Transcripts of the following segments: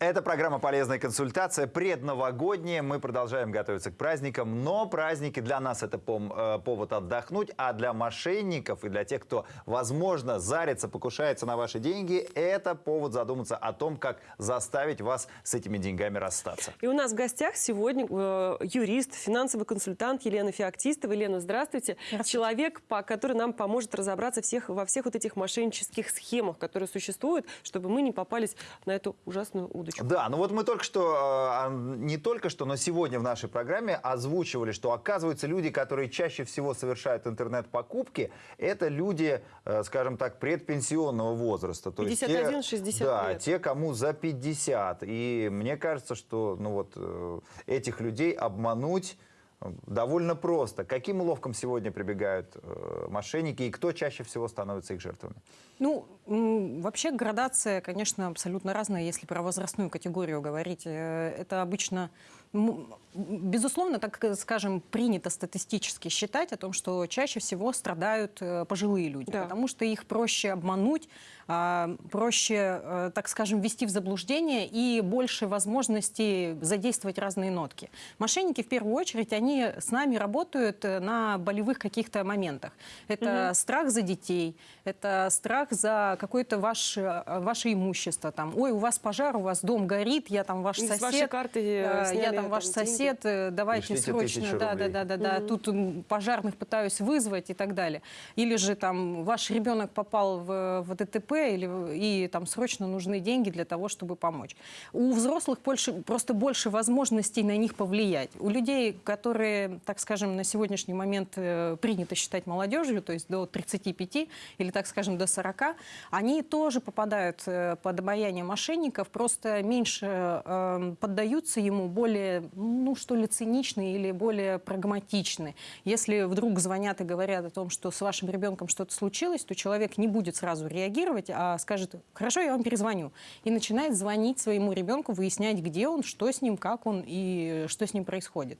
Это программа «Полезная консультация», предновогодняя. Мы продолжаем готовиться к праздникам, но праздники для нас это пом- э, повод отдохнуть, а для мошенников и для тех, кто, возможно, зарится, покушается на ваши деньги, это повод задуматься о том, как заставить вас с этими деньгами расстаться. И у нас в гостях сегодня э, юрист, финансовый консультант Елена Феоктистова. Елена, здравствуйте. Человек, по, который нам поможет разобраться всех, во всех вот этих мошеннических схемах, которые существуют, чтобы мы не попались на эту ужасную удочку. Да, ну вот мы только что, а, не только что, но сегодня в нашей программе озвучивали, что оказывается люди, которые чаще всего совершают интернет-покупки, это люди, э, скажем так, предпенсионного возраста. То есть те- 51-60 Да, лет. те, кому за 50. И мне кажется, что ну вот, э, этих людей обмануть довольно просто. Каким уловкам сегодня прибегают э, мошенники и кто чаще всего становится их жертвами? Ну, вообще градация, конечно, абсолютно разная, если про возрастную категорию говорить. Э, Это обычно, безусловно, так э, скажем, принято статистически считать о том, что чаще всего страдают э, пожилые люди, Да. потому что их проще обмануть, а, проще, э, так скажем, ввести в заблуждение и больше возможностей задействовать разные нотки. Мошенники, в первую очередь, они с нами работают на болевых каких-то моментах. Это страх за детей, это страх за какое-то ваше, ваше имущество. Там, Ой, у вас пожар, у вас дом горит, я там ваш С сосед. вашей карты, э, я там там ваш деньги. сосед, э, давайте Пришлите срочно. Да, да, да, да, да. Тут м, пожарных пытаюсь вызвать и так далее. Или же там ваш ребенок попал в, в ДТП или, и там срочно нужны деньги для того, чтобы помочь. У взрослых больше, просто больше возможностей на них повлиять. У людей, которые, так скажем, на сегодняшний момент э, принято считать молодежью, то есть до 35 или, так скажем, до 40, они тоже попадают э, под обаяние мошенников, просто меньше э, поддаются ему, более, ну что ли, циничны или более прагматичны. Если вдруг звонят и говорят о том, что с вашим ребенком что-то случилось, то человек не будет сразу реагировать, а скажет, хорошо, я вам перезвоню. И начинает звонить своему ребенку, выяснять, где он, что с ним, как он и что с ним происходит.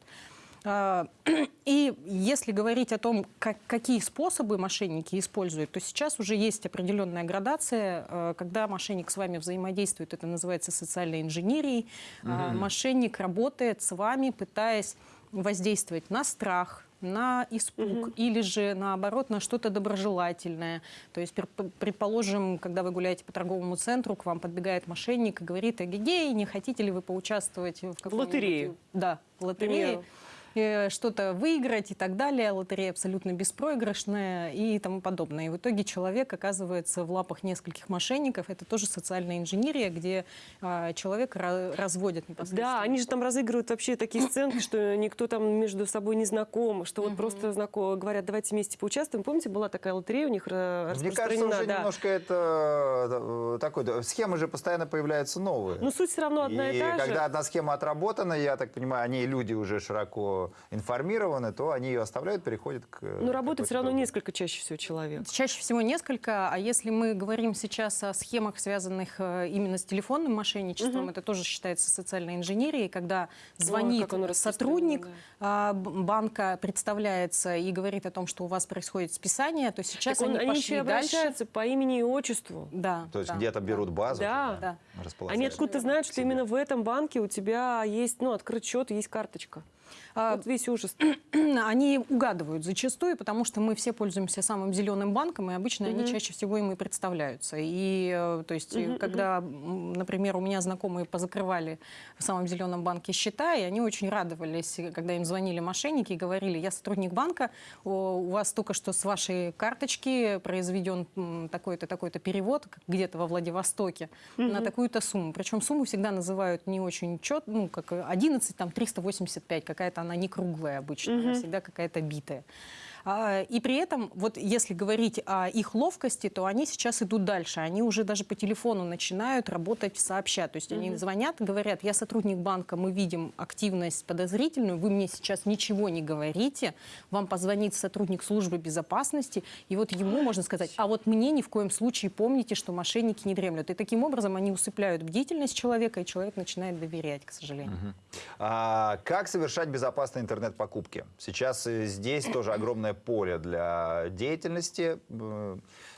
А, И если говорить о том, как, какие способы мошенники используют, то сейчас уже есть определенная градация, э, когда мошенник с вами взаимодействует, это называется социальной инженерией. А, Мошенник работает с вами, пытаясь воздействовать на страх, на испуг или же наоборот на что-то доброжелательное. То есть, предположим, когда вы гуляете по торговому центру, к вам подбегает мошенник и говорит, эгегей, не хотите ли вы поучаствовать в каком лотерее. Да, в лотерее. примеру. Э, что-то выиграть и так далее. Лотерея абсолютно беспроигрышная и тому подобное. И в итоге человек оказывается в лапах нескольких мошенников. Это тоже социальная инженерия, где а, человека ра- разводят непосредственно. Да, они же там разыгрывают вообще такие сценки, что никто там между собой не знаком, что вот просто знакомы, говорят, давайте вместе поучаствуем. Помните, была такая лотерея у них э, Мне кажется, уже да. немножко это э, такой, схемы же постоянно появляются новые. Но суть все равно одна и, та же. когда одна схема отработана, я так понимаю, они люди уже широко информированы, то они ее оставляют, переходят к... Но работает все равно несколько чаще всего человек. Чаще всего несколько, а если мы говорим сейчас о схемах, связанных э, именно с телефонным мошенничеством, это тоже считается социальной инженерией, когда звонит как оно сотрудник распространено, а, банка, представляется и говорит о том, что у вас происходит списание, то сейчас Так он- они, они пошли еще и дальше. обращаются по имени и отчеству. Да, То есть да, где-то да. берут базу, Да. туда Да. Они откуда-то знают, что именно в этом банке у тебя есть, ну, открыт счет, и есть карточка. А, Вот весь ужас. Они угадывают зачастую, потому что мы все пользуемся самым зеленым банком, и обычно они чаще всего им и представляются. И, э, то есть, э, когда, например, у меня знакомые позакрывали в самом зеленом банке счета, и они очень радовались, когда им звонили мошенники и говорили, я сотрудник банка, у вас только что с вашей карточки произведен такой-то, такой-то перевод как где-то во Владивостоке на такую-то сумму. Причем сумму всегда называют не очень чет, ну, как 11, там, 385, какая-то она не круглая обычно, она всегда какая-то битая. А, И при этом, вот если говорить о их ловкости, то они сейчас идут дальше. Они уже даже по телефону начинают работать сообща. То есть они звонят, говорят, я сотрудник банка, мы видим активность подозрительную, вы мне сейчас ничего не говорите, вам позвонит сотрудник службы безопасности, и вот ему можно сказать, а вот мне ни в коем случае помните, что мошенники не дремлют. И таким образом они усыпляют бдительность человека, и человек начинает доверять, к сожалению. А как совершать безопасные интернет-покупки? Сейчас э, здесь тоже огромное поле для деятельности,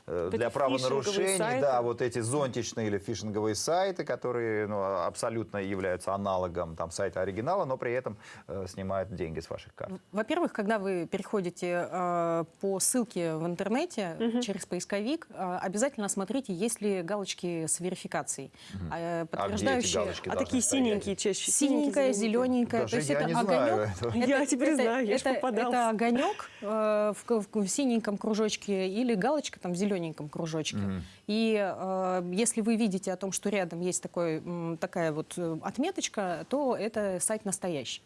э, для правонарушений, сайты. да, вот эти зонтичные или фишинговые сайты, которые ну, абсолютно являются аналогом там сайта оригинала, но при этом э, снимают деньги с ваших карт. Во-первых, когда вы переходите э, по ссылке в интернете через поисковик, э, обязательно смотрите, есть ли галочки с верификацией, э, А где эти подтверждающие. А должны такие стоять? синенькие чаще. Синенькая, зелененькая. Даже то есть я это не огонек. знаю этого. Я теперь это, знаю, я это, это огонек э, в, в- в синеньком кружочке или галочка там в зелененьком кружочке. И э, если вы видите о том, что рядом есть такой, такая вот э, отметочка, то это сайт настоящий.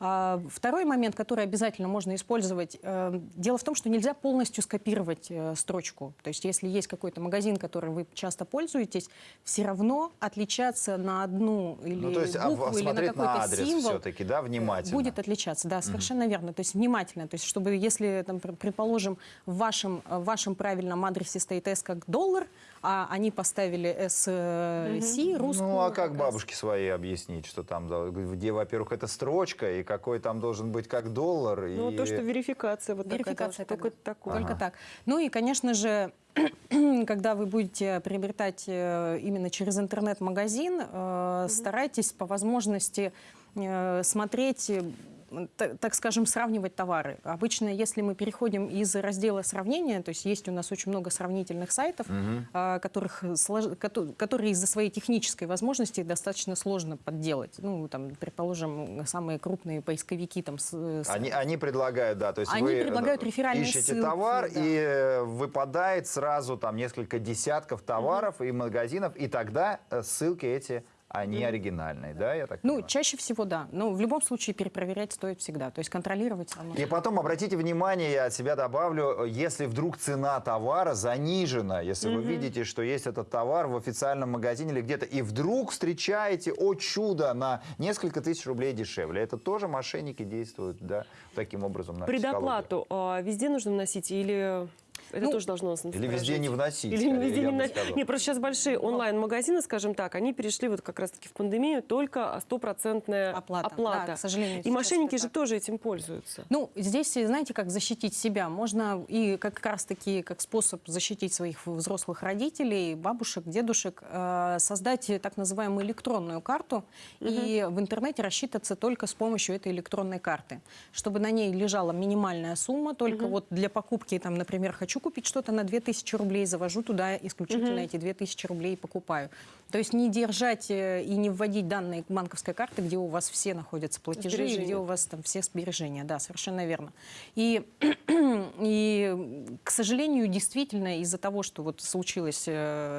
А, Второй момент, который обязательно можно использовать, э, дело в том, что нельзя полностью скопировать э, строчку. То есть если есть какой-то магазин, которым вы часто пользуетесь, все равно отличаться на одну или Ну, то есть а, букву или на какой-то на адрес символ все-таки, да, внимательно. Будет отличаться, да, совершенно верно. То есть внимательно. То есть чтобы, если, там, пр- предположим, в вашем, в вашем правильном адресе стоит S как доллар, а они поставили SC, русскую. Ну, а как э, бабушке своей объяснить, что там, где, во-первых, это строчка, и какой там должен быть как доллар, Ну, и... то, что верификация вот Верификация такая, только тогда. такое. Только так. Ну и, конечно же, когда вы будете приобретать э, именно через интернет-магазин, э, старайтесь по возможности э, смотреть так скажем, сравнивать товары. Обычно, если мы переходим из раздела сравнения, то есть есть у нас очень много сравнительных сайтов, а, которых которые из-за своей технической возможности достаточно сложно подделать. Ну, там, предположим, самые крупные поисковики там, с- с- Они, они предлагают, да, то есть Они вы предлагают э, реферальные ищете ссылки, товар, да. и э, выпадает сразу там несколько десятков товаров и магазинов, и тогда э, ссылки эти, они оригинальные, да, я так Ну, понимаю? чаще всего, да. Но в любом случае перепроверять стоит всегда. То есть контролировать все равно. И потом обратите внимание, я от себя добавлю, если вдруг цена товара занижена, если вы видите, что есть этот товар в официальном магазине или где-то, и вдруг встречаете, о чудо, на несколько тысяч рублей дешевле. Это тоже мошенники действуют, да, таким образом на. Предоплату а, везде нужно вносить или это Ну, тоже должно нас Или везде не вносить. Или скорее, везде не вносить. Не, просто сейчас большие онлайн-магазины, скажем так, они перешли вот как раз-таки в пандемию только стопроцентная Оплата, оплата. да, к сожалению, И мошенники же так. тоже этим пользуются. Ну, здесь, знаете, как защитить себя? Можно и как раз-таки как способ защитить своих взрослых родителей, бабушек, дедушек, э, создать так называемую электронную карту и в интернете рассчитаться только с помощью этой электронной карты, чтобы на ней лежала минимальная сумма, только вот для покупки, там, например, хочу купить что-то на 2000 рублей, завожу туда исключительно эти 2000 рублей и покупаю. То есть не держать э, и не вводить данные банковской карты, где у вас все находятся платежи, и Сбережения. где у вас там все сбережения. Да, совершенно верно. И, и к сожалению, действительно, из-за того, что вот случилось э,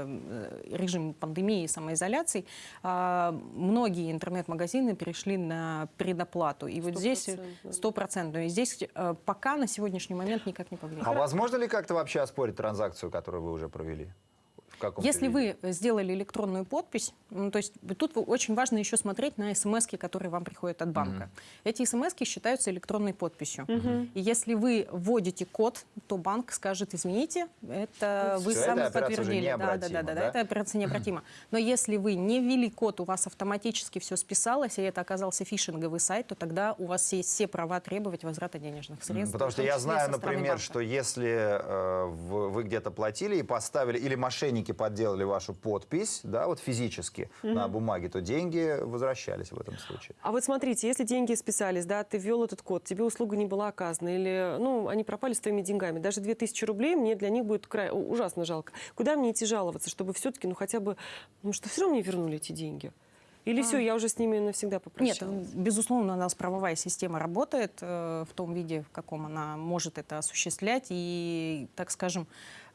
э, режим пандемии и самоизоляции, а, многие интернет-магазины перешли на предоплату. И вот здесь стопроцентную. И здесь пока на сегодняшний момент никак не повлияет. А возможно ли как-то вообще оспорить транзакцию, которую вы уже провели? Если виде? вы сделали электронную подпись, ну, то есть тут очень важно еще смотреть на смс, которые вам приходят от банка. Эти смс считаются электронной подписью. И если вы вводите код, то банк скажет, извините, это вы Всё, сами уже подтвердили. Да, да, да, да, да? это операция необратима. Но если вы не ввели код, у вас автоматически все списалось, и это оказался фишинговый сайт, то тогда у вас есть все права требовать возврата денежных средств. Потому что том я знаю, например, что если э, в- вы где-то платили и поставили, или мошенники подделали вашу подпись, да, вот физически на бумаге, то деньги возвращались в этом случае. А вот смотрите, если деньги списались, да, ты ввел этот код, тебе услуга не была оказана, или, ну, они пропали с твоими деньгами, даже 2000 рублей мне для них будет край, ужасно жалко. Куда мне идти жаловаться, чтобы все-таки, ну, хотя бы, ну, что все равно мне вернули эти деньги? Или все, я уже с ними навсегда Нет, попрощалась? безусловно, у нас правовая система работает э, в том виде, в каком она может это осуществлять. И, так скажем,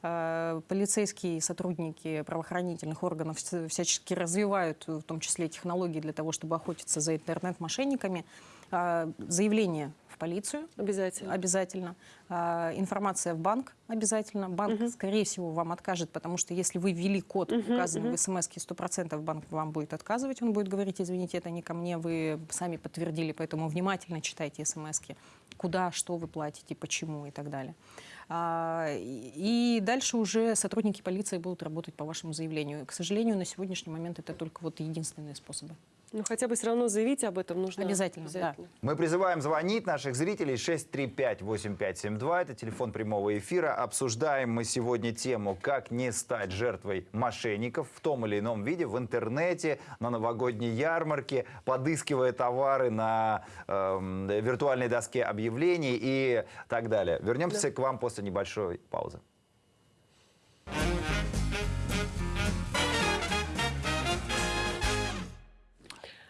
э, полицейские сотрудники правоохранительных органов вс- всячески развивают, в том числе технологии для того, чтобы охотиться за интернет-мошенниками. Э, заявление в полицию Обязательно. обязательно. А, Информация в банк обязательно. Банк, скорее всего, вам откажет, потому что если вы ввели код, указанный в смс 100% банк вам будет отказывать. Он будет говорить, извините, это не ко мне, вы сами подтвердили, поэтому внимательно читайте смс куда, что вы платите, почему и так далее. А, И дальше уже сотрудники полиции будут работать по вашему заявлению. К сожалению, на сегодняшний момент это только вот единственные способы. Ну, хотя бы все равно заявить об этом нужно. Обязательно, да. Мы призываем звонить наших зрителей 635-8572. Это телефон прямого эфира. Обсуждаем мы сегодня тему, как не стать жертвой мошенников в том или ином виде в интернете, на новогодней ярмарке, подыскивая товары на эм, виртуальной доске объявлений и так далее. Вернемся к вам после небольшой паузы.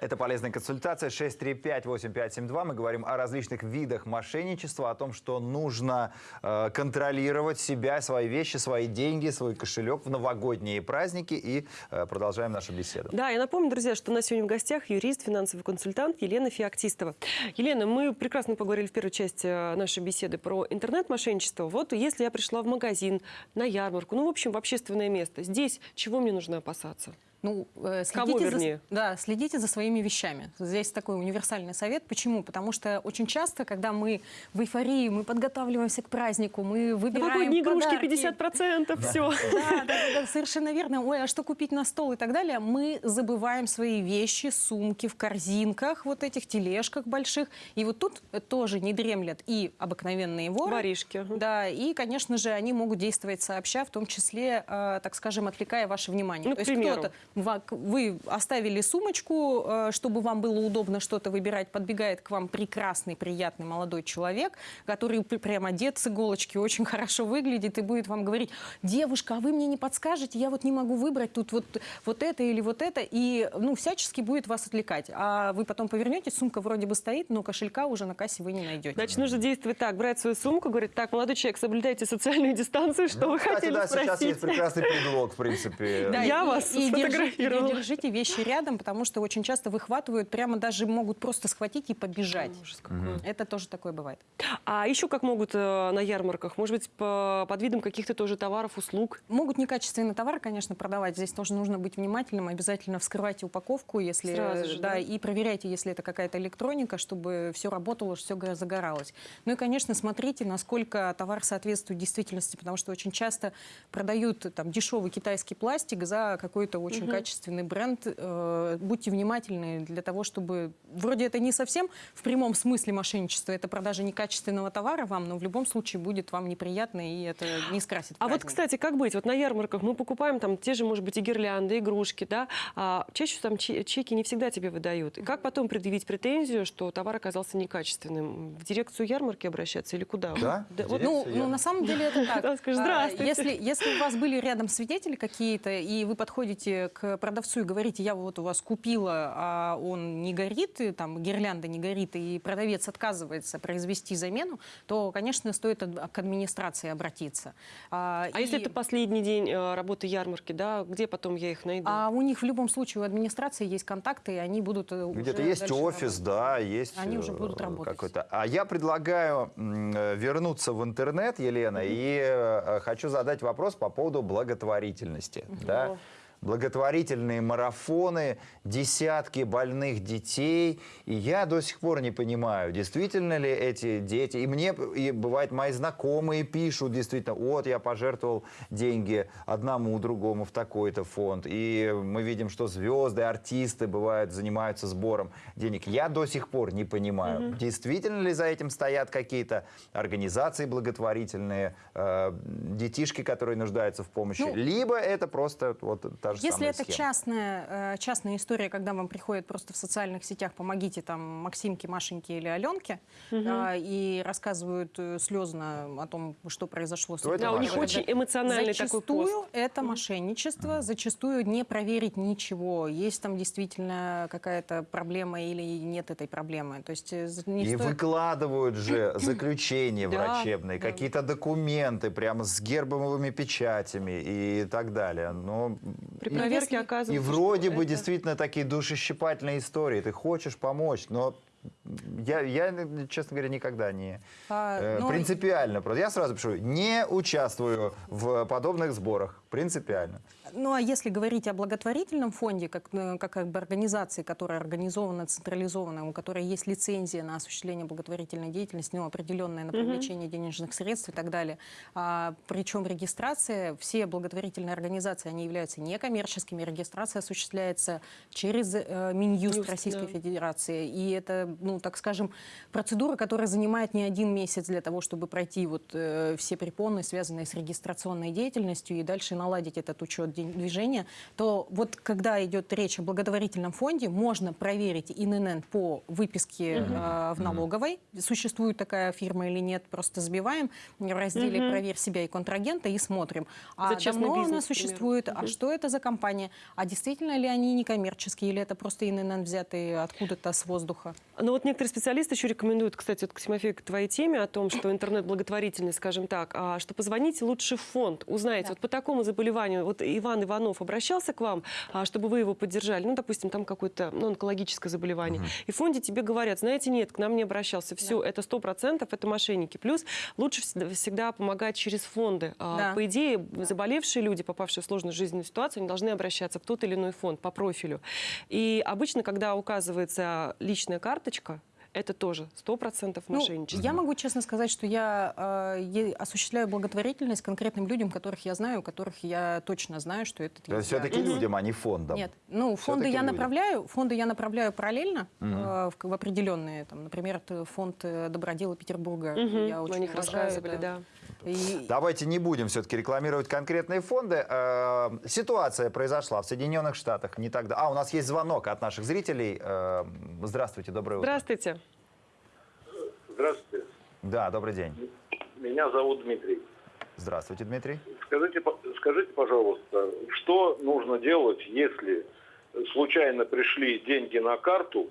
Это полезная консультация 635-8572. Мы говорим о различных видах мошенничества, о том, что нужно э, контролировать себя, свои вещи, свои деньги, свой кошелек в новогодние праздники. И э, продолжаем нашу беседу. Да, я напомню, друзья, что у нас сегодня в гостях юрист, финансовый консультант Елена Феоктистова. Елена, мы прекрасно поговорили в первой части э, нашей беседы про интернет-мошенничество. Вот если я пришла в магазин, на ярмарку, ну, в общем, в общественное место, здесь чего мне нужно опасаться? Ну, э, Кого, следите вернее? За, да, следите за своими вещами. Здесь такой универсальный совет. Почему? Потому что очень часто, когда мы в эйфории, мы подготавливаемся к празднику, мы выбираем Новогодние игрушки подарки. 50%, все. Да, да, да, да, совершенно верно. Ой, а что купить на стол и так далее? Мы забываем свои вещи, сумки в корзинках, вот этих тележках больших. И вот тут тоже не дремлят и обыкновенные воры. Воришки. Да, и, конечно же, они могут действовать сообща, в том числе, э, так скажем, отвлекая ваше внимание. Ну, То есть кто-то, вы оставили сумочку, э, чтобы вам было удобно что-то выбирать, подбегает к вам прекрасный, приятный молодой человек, который пр- прям одет с иголочки, очень хорошо выглядит и будет вам говорить, девушка, а вы мне не подскажете, я вот не могу выбрать тут вот, вот это или вот это, и ну, всячески будет вас отвлекать. А вы потом повернетесь, сумка вроде бы стоит, но кошелька уже на кассе вы не найдете. Значит, нужно действовать так, брать свою сумку, говорить, так, молодой человек, соблюдайте социальную дистанцию, что Ну, вы кстати, хотели да, сейчас спросить. есть прекрасный предлог, в принципе. Да, Я и- вас и, держи- сфотографировала. и держите вещи рядом, потому что очень часто выхватывают, прямо даже могут просто схватить и побежать. Ужас. Это тоже такое бывает. А еще как могут э, на ярмарках? Может быть, по- под видом каких-то тоже товаров, услуг? Могут некачественный товар, конечно, продавать. Здесь тоже нужно быть внимательным. Обязательно вскрывайте упаковку, если Сразу же, да, да? и проверяйте, если это какая-то электроника, чтобы все работало, все загоралось. Ну и, конечно, смотрите, насколько товар соответствует действительности, потому что очень часто продают там дешевый китайский пластик за какой-то очень качественный бренд. Э, будьте внимательны для того, чтобы вроде это не совсем в прямом смысле мошенничество, это продажа некачественного товара вам, но в любом случае будет вам неприятно и это не скрасит. А вот, праздник. кстати, как быть? Вот на ярмарках мы покупаем там те же, может быть, и гирлянды, игрушки, да? А чаще там че- чеки не всегда тебе выдают. И как потом предъявить претензию, что товар оказался некачественным? В дирекцию ярмарки обращаться или куда? Да? вот Дирекция Ну, ярмарки. ну, на самом деле это так. Да, скажешь, А, «Здравствуйте». Если, если у вас были рядом свидетели какие-то, и вы подходите к продавцу и говорите, я вот у вас купила, а он не горит, и там гирлянда не горит, и продавец отказывается произвести замену, то, конечно, стоит к администрации обратиться. А, А если и- это последний день э, работы ярмарки, да? Где потом я их найду? а у них в любом случае у администрации есть контакты, и они будут э, Где-то есть офис, работать. да, есть Они уже э, будут работать. какой-то. А я предлагаю вернуться в интернет, Елена, и э, хочу задать вопрос по поводу благотворительности. Да? Благотворительные марафоны, десятки больных детей. И я до сих пор не понимаю, действительно ли эти дети... И мне, и бывает, мои знакомые пишут действительно, вот я пожертвовал деньги одному, другому в такой-то фонд. И мы видим, что звезды, артисты бывают, занимаются сбором денег. Я до сих пор не понимаю, действительно ли за этим стоят какие-то организации благотворительные, э, детишки, которые нуждаются в помощи, Ну, либо это просто вот та же Если это схема. частная, э, частная история, когда вам приходят просто в социальных сетях, помогите там Максимке, Машеньке или Аленке, а, и рассказывают э, слезно о том, что произошло с То это Да, у них очень эмоциональный такой Зачастую пост. это мошенничество, зачастую не проверить ничего, есть там действительно какая-то проблема или нет этой проблемы. То есть э, не И стоит- выкладывают же заключения врачебные, да. какие-то документы прямо с гербовыми печатями и так далее. Но При проверке если- и оказывается, вроде бы это- действительно такие душещипательные истории. Ты хочешь помочь, но я, я, честно говоря, никогда не А, э, ну, принципиально. Просто я сразу пишу, не участвую в подобных сборах. Принципиально. Ну, а если говорить о благотворительном фонде, как, э, как, как бы организации, которая организована, централизована, у которой есть лицензия на осуществление благотворительной деятельности, ну, определенная на привлечение денежных средств и так далее, а, причем регистрация, все благотворительные организации, они являются некоммерческими, регистрация осуществляется через э, Минюст Юст, Российской да. Федерации, и это, ну, так скажем, процедура, которая занимает не один месяц для того, чтобы пройти вот э, все препоны, связанные с регистрационной деятельностью, и дальше наладить этот учет движения, то вот когда идет речь о благотворительном фонде, можно проверить ИНН по выписке э, в налоговой, существует такая фирма или нет, просто забиваем в разделе «Проверь себя и контрагента» и смотрим. А За давно она бизнес, к примеру. существует, а что это за компания, а действительно ли они некоммерческие, или это просто ИНН взятые откуда-то с воздуха? Ну вот некоторые специалисты еще рекомендуют, кстати, вот, Тимофей, к твоей теме о том, что интернет-благотворительность, скажем так, а, что позвоните лучше в фонд, узнаете, Да. вот по такому заболеванию, вот Иван Иванов обращался к вам, а, чтобы вы его поддержали, ну, допустим, там какое-то ну, онкологическое заболевание, и в фонде тебе говорят, знаете, нет, к нам не обращался, все, это сто процентов, это мошенники. Плюс лучше всегда, помогать через фонды. А, Да. По идее, заболевшие люди, попавшие в сложную жизненную ситуацию, они должны обращаться в тот или иной фонд по профилю. И обычно, когда указывается личная карточка, это тоже сто процентов Ну, мошенничество. я могу честно сказать, что я э, осуществляю благотворительность конкретным людям, которых я знаю, которых я точно знаю, что это То есть все-таки людям, а не фондам. Нет, ну фонды я людям. направляю, фонды я направляю параллельно э, в, в определенные, там, например, это фонд э, Добродела Петербурга. Мгм, Я мы очень о них уважаю рассказывали, это. да. И- Давайте не будем все-таки рекламировать конкретные фонды. Э, Ситуация произошла в Соединенных Штатах не так давно. А, у нас есть звонок от наших зрителей. Э, Здравствуйте, доброе утро. Здравствуйте. Здравствуйте. Да, добрый день. Меня зовут Дмитрий. Здравствуйте, Дмитрий. Скажите, по- скажите, пожалуйста, что нужно делать, если случайно пришли деньги на карту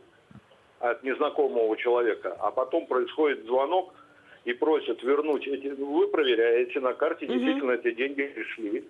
от незнакомого человека, а потом происходит звонок и просят вернуть эти... Вы проверяете, на карте действительно эти деньги пришли.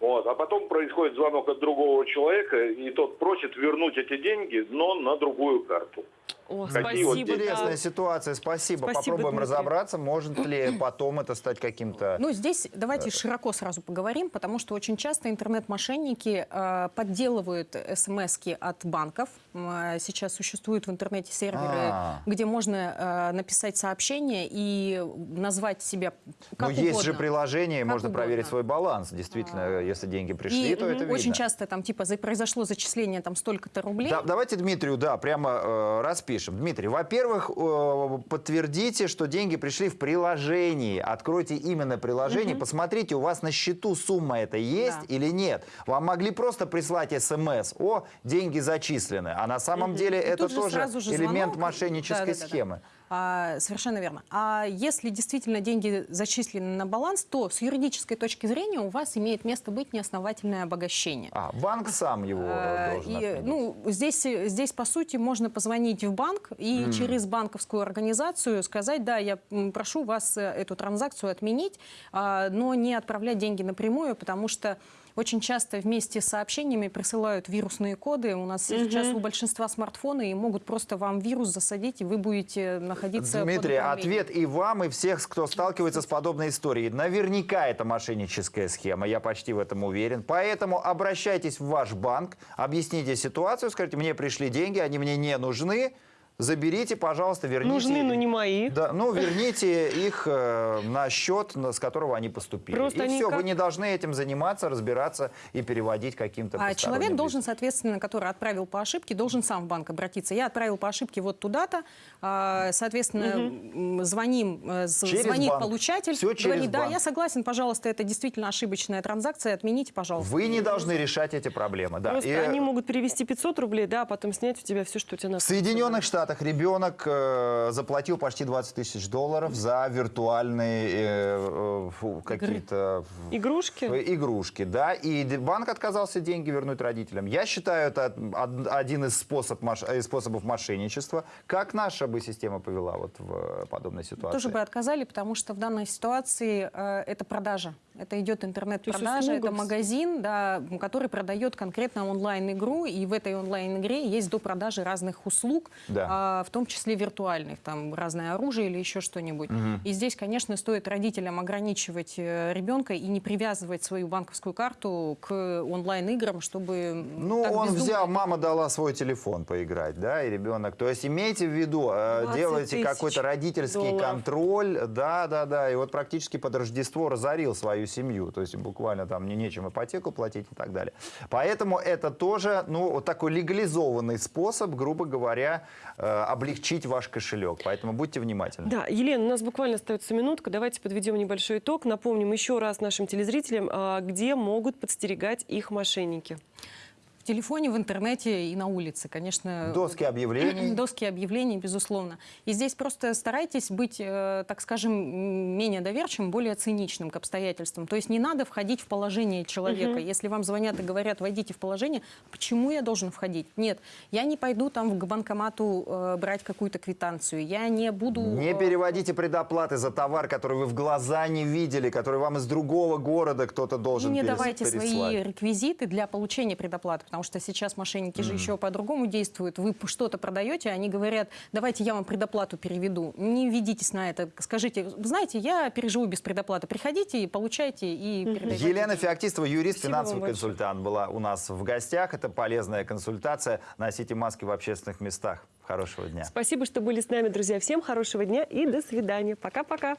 Вот. А потом происходит звонок от другого человека, и тот просит вернуть эти деньги, но на другую карту. О, Какие вот спасибо. да. Интересная ситуация, спасибо. Спасибо, Попробуем Дмитрий. разобраться, может ли потом это стать каким-то... Ну, здесь давайте широко сразу поговорим, потому что очень часто интернет-мошенники э, подделывают смс от банков. Э, Сейчас существуют в интернете серверы, А. где можно э, написать сообщение и назвать себя как есть угодно. же приложение, Как можно угодно. А. проверить свой баланс. Действительно, если деньги пришли, И то это очень видно. часто там типа произошло зачисление там столько-то рублей. Да, давайте Дмитрию, да, прямо э, распишем. Дмитрий, во-первых, э, подтвердите, что деньги пришли в приложении. Откройте именно приложение, посмотрите, у вас на счету сумма это есть Да. или нет. Вам могли просто прислать смс, о, деньги зачислены. А на самом деле И это тоже элемент звонок. мошеннической Да-да-да-да. схемы. А, совершенно верно. А если действительно деньги зачислены на баланс, то с юридической точки зрения у вас имеет место быть неосновательное обогащение. А, банк сам его А, должен и, отменить. ну, здесь, здесь, по сути, можно позвонить в банк и через банковскую организацию сказать, да, я прошу вас э, эту транзакцию отменить, а, но не отправлять деньги напрямую, потому что очень часто вместе с сообщениями присылают вирусные коды. У нас сейчас у большинства смартфоны и могут просто вам вирус засадить, и вы будете находиться Дмитрий, ответ и вам, и всех, кто сталкивается с подобной историей. Наверняка это мошенническая схема, я почти в этом уверен. Поэтому обращайтесь в ваш банк, объясните ситуацию, скажите, мне пришли деньги, они мне не нужны, заберите, пожалуйста, верните. Нужны, но не мои. Да, ну, верните их э, на счет, на- с которого они поступили. Просто и они все, как- вы не должны этим заниматься, разбираться и переводить каким-то А человек лицам. должен, соответственно, который отправил по ошибке, должен сам в банк обратиться. Я отправил по ошибке вот туда-то, а, соответственно, м, звоним, э, Через звонит банк. получатель, Всё через говорит, да, банк. я согласен, пожалуйста, это действительно ошибочная транзакция, отмените, пожалуйста. Вы не должны решать эти проблемы. Да. Просто И- они могут перевести 500 рублей, да, а потом снять у тебя все, что у тебя на В Соединенных Штатах ребенок э, заплатил почти 20 тысяч долларов за виртуальные э, э, какие-то Игрушки? э, игрушки, да, и банк отказался деньги вернуть родителям. Я считаю, это од- один из, способ, э, способов мошенничества. Как наша бы система повела вот в подобной ситуации? Тоже бы отказали, потому что в данной ситуации э, это продажа. Это идет интернет-продажа, это магазин, да, который продает конкретно онлайн-игру, и в этой онлайн-игре есть до продажи разных услуг, Да. а, в том числе виртуальных, там разное оружие или еще что-нибудь. И здесь, конечно, стоит родителям ограничивать э, ребенка и не привязывать свою банковскую карту к онлайн-играм, чтобы Ну, он бездумно взял, мама дала свой телефон поиграть, да, и ребенок. То есть имейте в виду, э, 20 делайте какой-то родительский долларов. контроль, да, да, да, и вот практически под Рождество разорил свою семью, то есть буквально там не нечем ипотеку платить и так далее. Поэтому это тоже, ну, вот такой легализованный способ, грубо говоря, э, облегчить ваш кошелек. Поэтому будьте внимательны. Да, Елена, у нас буквально остается минутка. Давайте подведем небольшой итог. Напомним еще раз нашим телезрителям, а, где могут подстерегать их мошенники. В телефоне, в интернете и на улице, конечно. Доски объявлений. Доски объявлений, безусловно. И здесь просто старайтесь быть, э, так скажем, менее доверчивым, более циничным к обстоятельствам. То есть не надо входить в положение человека. Если вам звонят и говорят, войдите в положение, почему я должен входить? Нет, я не пойду там к банкомату э, брать какую-то квитанцию. Я не буду... Не э, переводите предоплаты за товар, который вы в глаза не видели, который вам из другого города кто-то И должен не перес- давайте свои переслать. реквизиты для получения предоплаты, потому что сейчас мошенники же еще по-другому действуют. Вы что-то продаете, они говорят, давайте я вам предоплату переведу. Не ведитесь на это. Скажите, «Вы знаете, я переживу без предоплаты. Приходите и получайте, и передайте. Елена Феоктистова, юрист, Спасибо финансовый консультант, была у нас в гостях. Это полезная консультация. Носите маски в общественных местах. Хорошего дня. Спасибо, что были с нами, друзья. Всем хорошего дня и до свидания. Пока-пока.